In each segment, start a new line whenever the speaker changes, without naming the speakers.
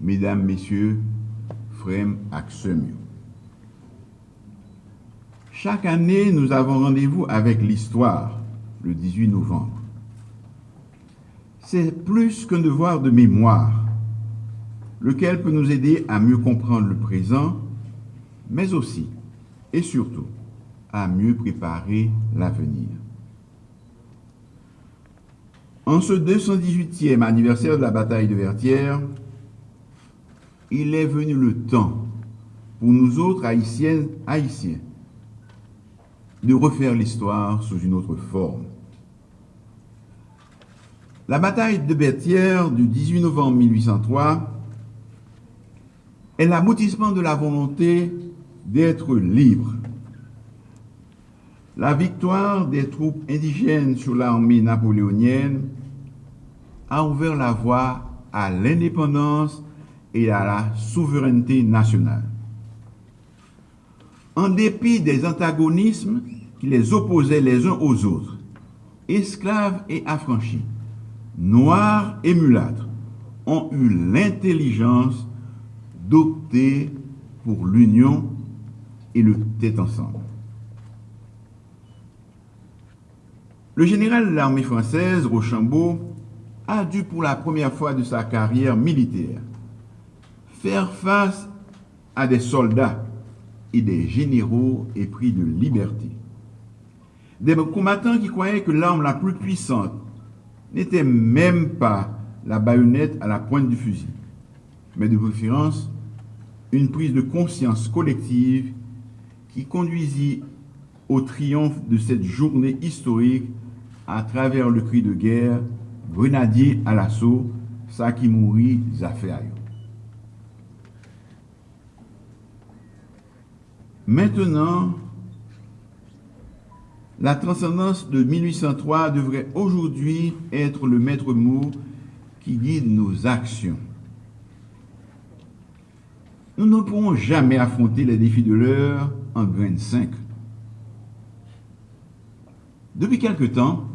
mesdames, messieurs, frères Axemio. Chaque année, nous avons rendez-vous avec l'histoire, le 18 novembre. C'est plus qu'un devoir de mémoire, lequel peut nous aider à mieux comprendre le présent, mais aussi et surtout à mieux préparer l'avenir. En ce 218e anniversaire de la bataille de Vertières, il est venu le temps pour nous autres haïtiennes, haïtiens, de refaire l'histoire sous une autre forme. La bataille de Vertières du 18 novembre 1803 est l'aboutissement de la volonté d'être libre. La victoire des troupes indigènes sur l'armée napoléonienne a ouvert la voie à l'indépendance et à la souveraineté nationale. En dépit des antagonismes qui les opposaient les uns aux autres, esclaves et affranchis, noirs et mulâtres, ont eu l'intelligence d'opter pour l'union et le tête ensemble. Le général de l'armée française, Rochambeau, a dû pour la première fois de sa carrière militaire faire face à des soldats et des généraux épris de liberté. Des combattants qui croyaient que l'arme la plus puissante n'était même pas la baïonnette à la pointe du fusil, mais de préférence une prise de conscience collective qui conduisit au triomphe de cette journée historique à travers le cri de guerre, grenadier à l'assaut, ça qui Maintenant, la transcendance de 1803 devrait aujourd'hui être le maître mot qui guide nos actions. Nous ne pourrons jamais affronter les défis de l'heure en graine 5. Depuis quelque temps,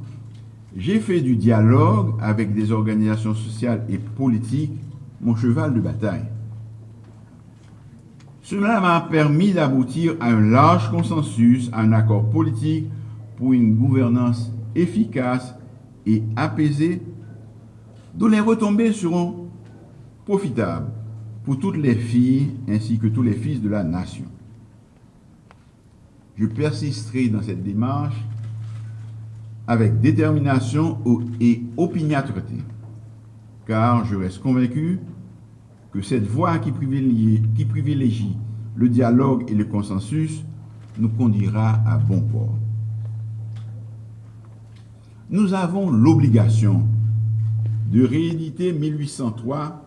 j'ai fait du dialogue avec des organisations sociales et politiques mon cheval de bataille. Cela m'a permis d'aboutir à un large consensus, à un accord politique pour une gouvernance efficace et apaisée, dont les retombées seront profitables pour toutes les filles ainsi que tous les fils de la nation. Je persisterai dans cette démarche avec détermination et opiniâtreté, car je reste convaincu que cette voie qui privilégie, le dialogue et le consensus nous conduira à bon port. Nous avons l'obligation de rééditer 1803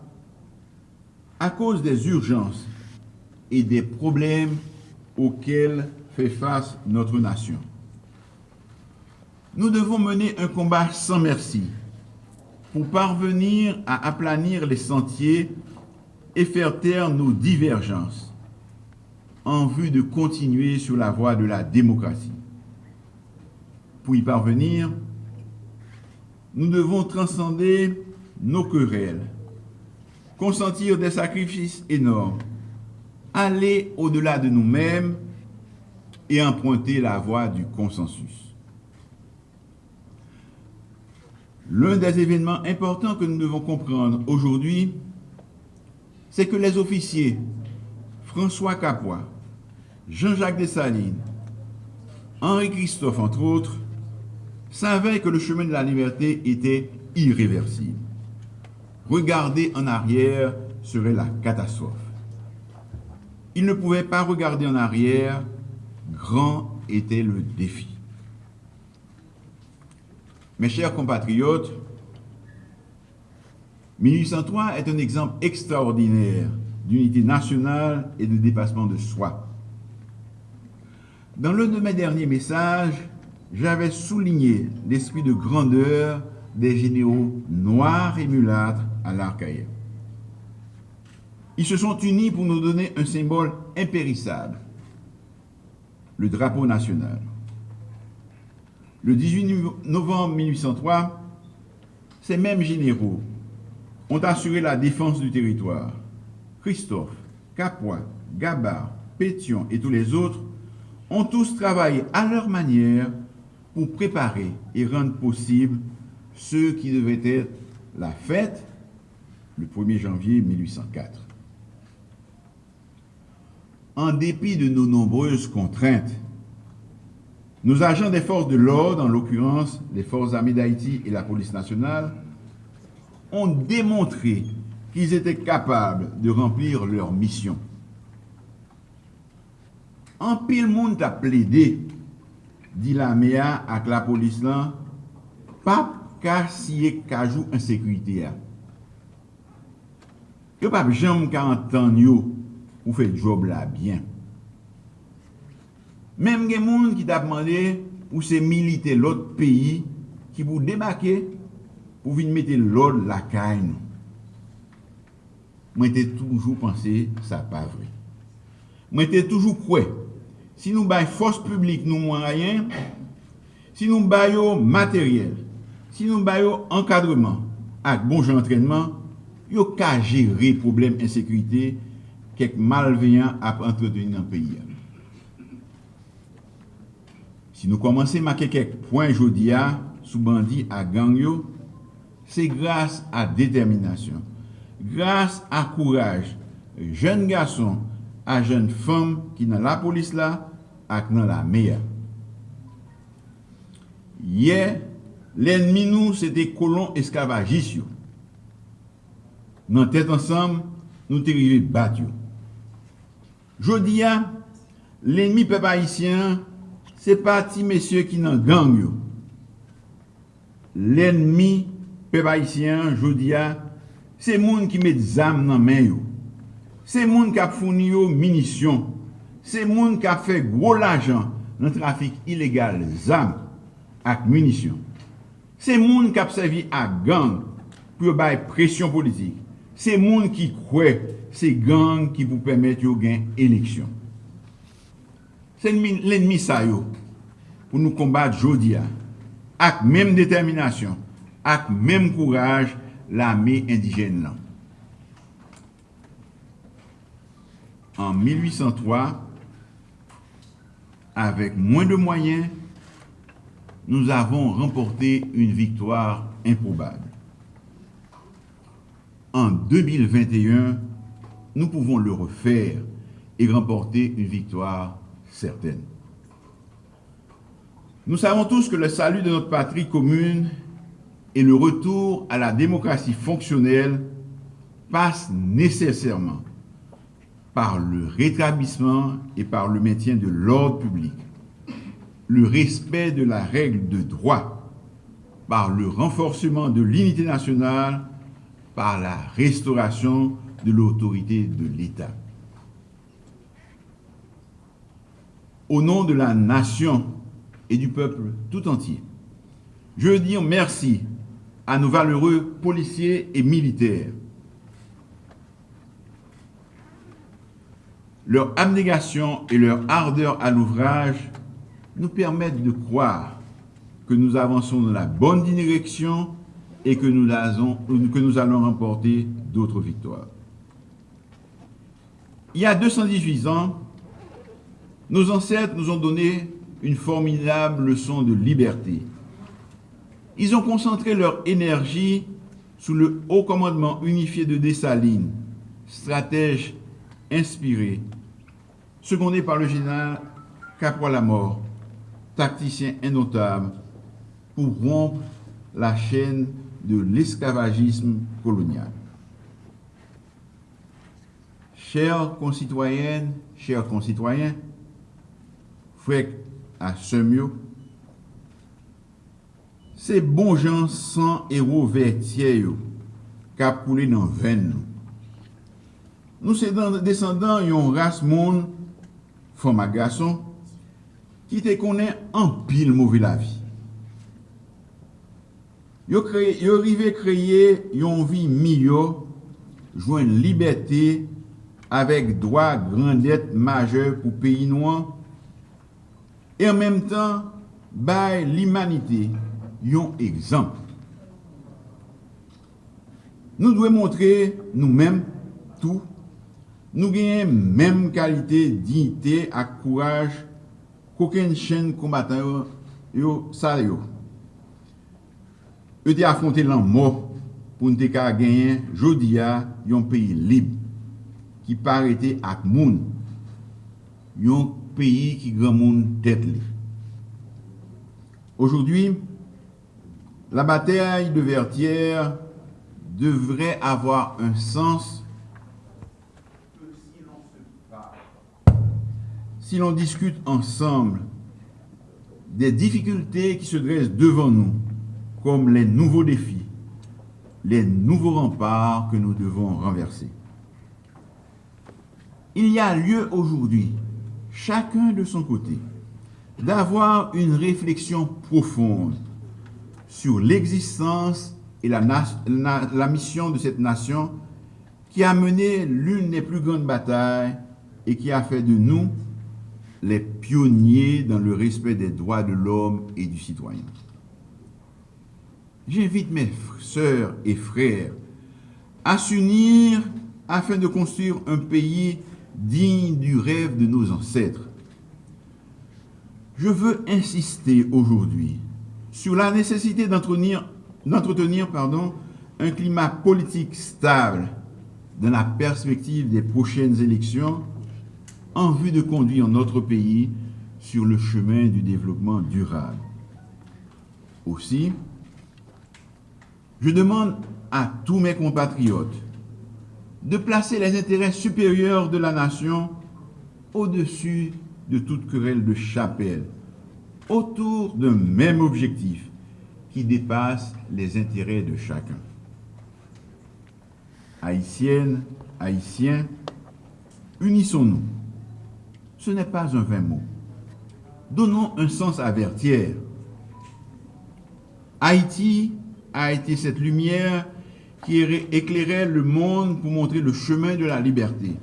à cause des urgences et des problèmes auxquels fait face notre nation. Nous devons mener un combat sans merci pour parvenir à aplanir les sentiers et faire taire nos divergences en vue de continuer sur la voie de la démocratie. Pour y parvenir, nous devons transcender nos querelles, consentir des sacrifices énormes, aller au-delà de nous-mêmes et emprunter la voie du consensus. L'un des événements importants que nous devons comprendre aujourd'hui, c'est que les officiers François Capois, Jean-Jacques Dessalines, Henri Christophe, entre autres, savaient que le chemin de la liberté était irréversible. Regarder en arrière serait la catastrophe. Ils ne pouvaient pas regarder en arrière, grand était le défi. Mes chers compatriotes, 1803 est un exemple extraordinaire d'unité nationale et de dépassement de soi. Dans l'un de mes derniers messages, j'avais souligné l'esprit de grandeur des généraux noirs et mulâtres à l'Arcaïe. Ils se sont unis pour nous donner un symbole impérissable, le drapeau national. Le 18 novembre 1803, ces mêmes généraux ont assuré la défense du territoire, Christophe, Capois, Gabard, Pétion et tous les autres ont tous travaillé à leur manière pour préparer et rendre possible ce qui devait être la fête le 1er janvier 1804. En dépit de nos nombreuses contraintes, nos agents des forces de l'ordre, en l'occurrence les forces armées d'Haïti et la police nationale, ont démontré qu'ils étaient capables de remplir leur mission. An pil moun ta ple de, di la mea ak la polis lan, pap ka siye kajou ansekwite ya. Yo pap jom ka antan yo, ou fe job la byen. Mem gen moun ki ta pman de, ou se milite lot peyi, ki pou debake, pou vin mette lòd lakay nou. Mwen te toujou panse sa pa vre. Mwen te toujou kwe, si nou bay fos publik nou mwen rayen, si nou bay yo materyel, si nou bay yo ankadreman ak bonjou antrenman, yo ka jere problem ensekwite kek malveyan ap entreteni nan peyi an. Si nou komanse make kek poin jodi a, sou bandi a gang yo, se grase a determinasyon, grase a kouraj, jen gason, a jen fom ki nan la polis la ak nan la meya. Ye, l'enmi nou se de kolon eskavajis yo. Nan tet ansam, nou te rive bat yo. Jodi ya, l'enmi pe paisyen, se pati mesye ki nan gang yo. L'enmi Pep Haitien, Jodia, se moun ki met zam nan men yo. Se moun ka founi yo minisyon. Se moun ka fe gwo lajan nan trafik ilegal zam ak minisyon. Se moun ka psevi ak gang pou yo bay presyon politik. Se moun ki kwe se gang ki pou pemet yo gen eleksyon. Se l'enmi sa yo pou nou kombat Jodia ak menm determinasyon avec même courage l'armée indigène En 1803, avec moins de moyens, nous avons remporté une victoire improbable. En 2021, nous pouvons le refaire et remporter une victoire certaine. Nous savons tous que le salut de notre patrie commune et le retour à la démocratie fonctionnelle passe nécessairement par le rétablissement et par le maintien de l'ordre public, le respect de la règle de droit, par le renforcement de l'unité nationale, par la restauration de l'autorité de l'État. Au nom de la nation et du peuple tout entier, je dire merci à nos valeureux policiers et militaires. Leur abnégation et leur ardeur à l'ouvrage nous permettent de croire que nous avançons dans la bonne direction et que nous, que nous allons remporter d'autres victoires. Il y a 218 ans, nos ancêtres nous ont donné une formidable leçon de liberté. Ils ont concentré leur énergie sous le haut commandement unifié de Dessalines, stratège inspiré, secondé par le général la mort, tacticien indotable, pour rompre la chaîne de l'esclavagisme colonial. Chers concitoyennes, chers concitoyens, frères à Semio, Se bon jan san ero vertye yo, kap koule nan ven nou. Nou se descendan yon ras moun, foma gason, ki te konen an pil mouvi la vi. Yo, kreye, yo rive kreye yon vi miyo, jwen liberté avèk dwa grandet maje pou peyi nouan, e an menm tan bay l'imanite yon ekzamp. Nou dwe montre nou menm tou, nou genye menm kalite, dignite ak kouraj koken chen kombatan yo, yo sa yo. Yo te afronte lan mo pou nou te ka genyen jodi ya yon peyi lib ki parete ak moun yon peyi ki gran moun tet li. Ojoudwi, la bataille de Vertières devrait avoir un sens si l'on discute ensemble des difficultés qui se dressent devant nous, comme les nouveaux défis, les nouveaux remparts que nous devons renverser. Il y a lieu aujourd'hui, chacun de son côté, d'avoir une réflexion profonde sur l'existence et la, mission de cette nation qui a mené l'une des plus grandes batailles et qui a fait de nous les pionniers dans le respect des droits de l'homme et du citoyen. J'invite mes sœurs et frères à s'unir afin de construire un pays digne du rêve de nos ancêtres. Je veux insister aujourd'hui sur la nécessité d'entretenir un climat politique stable dans la perspective des prochaines élections en vue de conduire notre pays sur le chemin du développement durable. Aussi, je demande à tous mes compatriotes de placer les intérêts supérieurs de la nation au-dessus de toute querelle de chapelle, autour d'un même objectif qui dépasse les intérêts de chacun. Haïtiennes, Haïtiens, unissons-nous ce n'est pas un vain mot. Donnons un sens à Vertière. Haïti a été cette lumière qui éclairait le monde pour montrer le chemin de la liberté.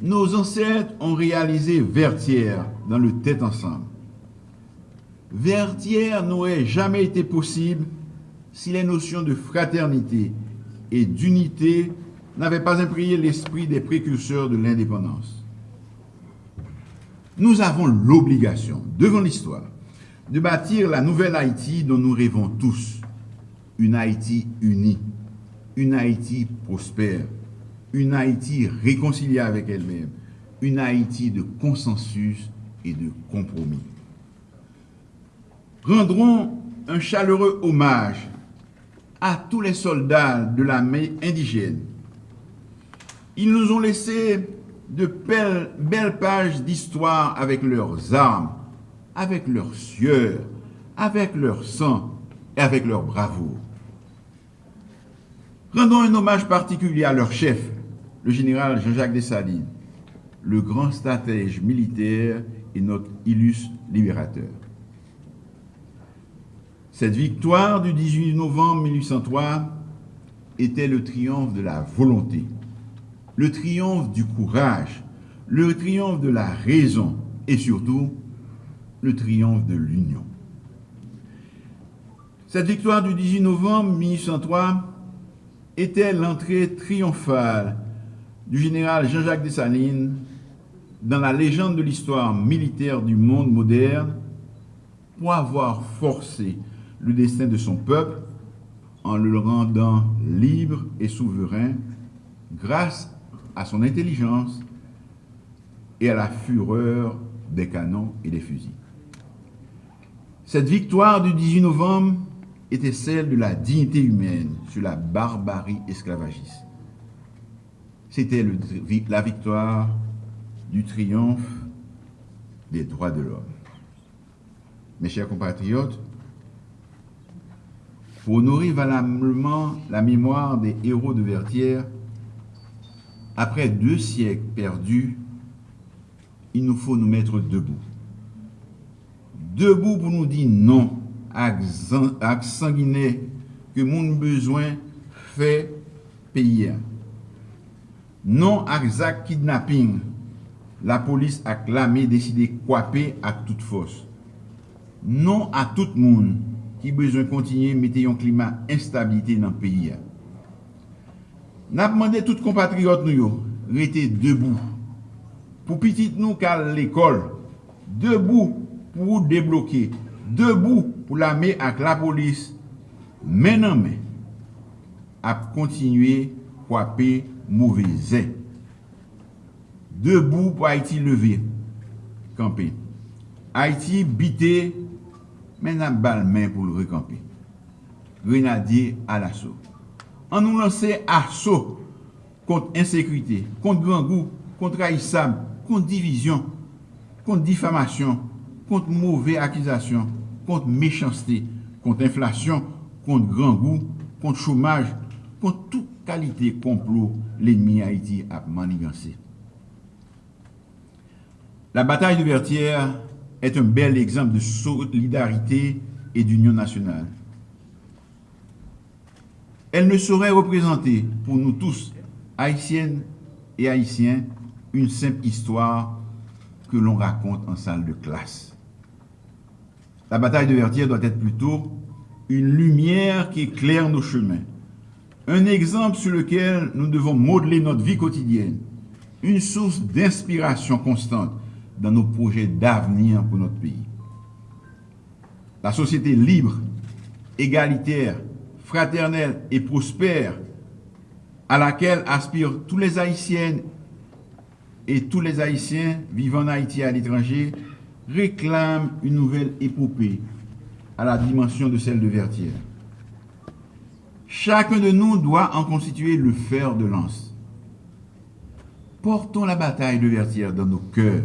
Nos ancêtres ont réalisé Vertière dans le tête ensemble. Vertière n'aurait jamais été possible si les notions de fraternité et d'unité n'avait pas imprégné l'esprit des précurseurs de l'indépendance. Nous avons l'obligation, devant l'histoire, de bâtir la nouvelle Haïti dont nous rêvons tous. Une Haïti unie, une Haïti prospère, une Haïti réconciliée avec elle-même, une Haïti de consensus et de compromis. Rendrons un chaleureux hommage à tous les soldats de l'armée indigène ils nous ont laissé de belles, pages d'histoire avec leurs armes, avec leurs sueur, avec leur sang et avec leur bravoure. Rendons un hommage particulier à leur chef, le général Jean-Jacques Dessalines, le grand stratège militaire et notre illustre libérateur. Cette victoire du 18 novembre 1803 était le triomphe de la volonté, le triomphe du courage, le triomphe de la raison et surtout le triomphe de l'union. Cette victoire du 18 novembre 1803 était l'entrée triomphale du général Jean-Jacques Dessalines dans la légende de l'histoire militaire du monde moderne pour avoir forcé le destin de son peuple en le rendant libre et souverain grâce à son intelligence et à la fureur des canons et des fusils. Cette victoire du 18 novembre était celle de la dignité humaine sur la barbarie esclavagiste. C'était la victoire du triomphe des droits de l'homme. Mes chers compatriotes, pour honorer valablement la mémoire des héros de Vertières, après deux siècles perdus, il nous faut nous mettre debout. Debout pour nous dire non ak, ak sangine ke moun bezwen fe peyi a. Non ak zak kidnapping, la polis ak lame deside kwape ak tout fos. Non ak tout moun ki bezwen kontinye mette yon klima instabilite nan peyi a. Nap mande tout kompatriot nou yo, rete debou. Pou pitit nou kal l'ekol, debou pou debloke, debou pou la me ak la polis men an men ap kontinue kwape mouveze. Debou pou Haiti leve, kampe. Haiti bite, men ap bal men pou leve kampe. Grenadier al aso. An nou lanse aso kont insekrite, kont grangou, kont raissam, kont divizyon, kont difamasyon, kont mouve akizasyon, contre méchanceté, contre inflation, contre grand goût, contre chômage, contre toute qualité complot l'ennemi Haïti a manigancé. La bataille de Vertières est un bel exemple de solidarité et d'union nationale. Elle ne saurait représenter pour nous tous, haïtiennes et haïtiens, une simple histoire que l'on raconte en salle de classe. La bataille de Vertières doit être plutôt une lumière qui éclaire nos chemins, un exemple sur lequel nous devons modeler notre vie quotidienne, une source d'inspiration constante dans nos projets d'avenir pour notre pays. La société libre, égalitaire, fraternelle et prospère à laquelle aspirent tous les Haïtiennes et tous les Haïtiens vivant en Haïti et à l'étranger réclame une nouvelle épopée à la dimension de celle de Vertière. Chacun de nous doit en constituer le fer de lance. Portons la bataille de Vertière dans nos cœurs.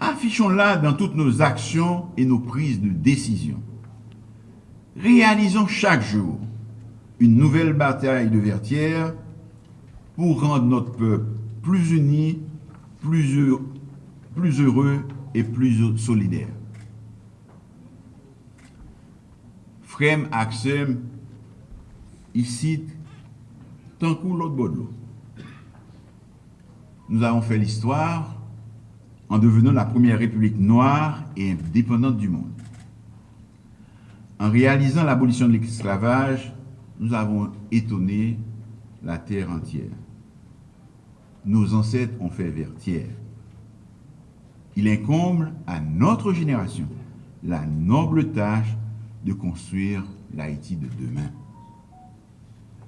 Affichons-la dans toutes nos actions et nos prises de décision. Réalisons chaque jour une nouvelle bataille de Vertière pour rendre notre peuple plus uni, plus heureux, plus heureux et plus solidaire. Frem Aksem, ici, tant que l'autre bout Nous avons fait l'histoire en devenant la première république noire et indépendante du monde. En réalisant l'abolition de l'esclavage, nous avons étonné la terre entière. Nos ancêtres ont fait vertière. Il incombe à notre génération la noble tâche de construire l'Haïti de demain.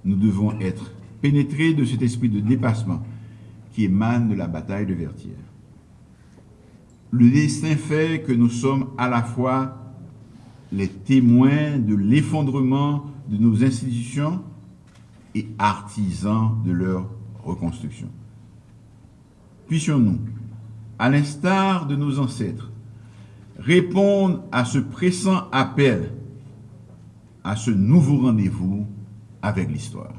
Nous devons être pénétrés de cet esprit de dépassement qui émane de la bataille de Vertière. Le destin fait que nous sommes à la fois les témoins de l'effondrement de nos institutions et artisans de leur reconstruction. Puissions-nous, à l'instar de nos ancêtres, répondre à ce pressant appel, à ce nouveau rendez-vous avec l'histoire.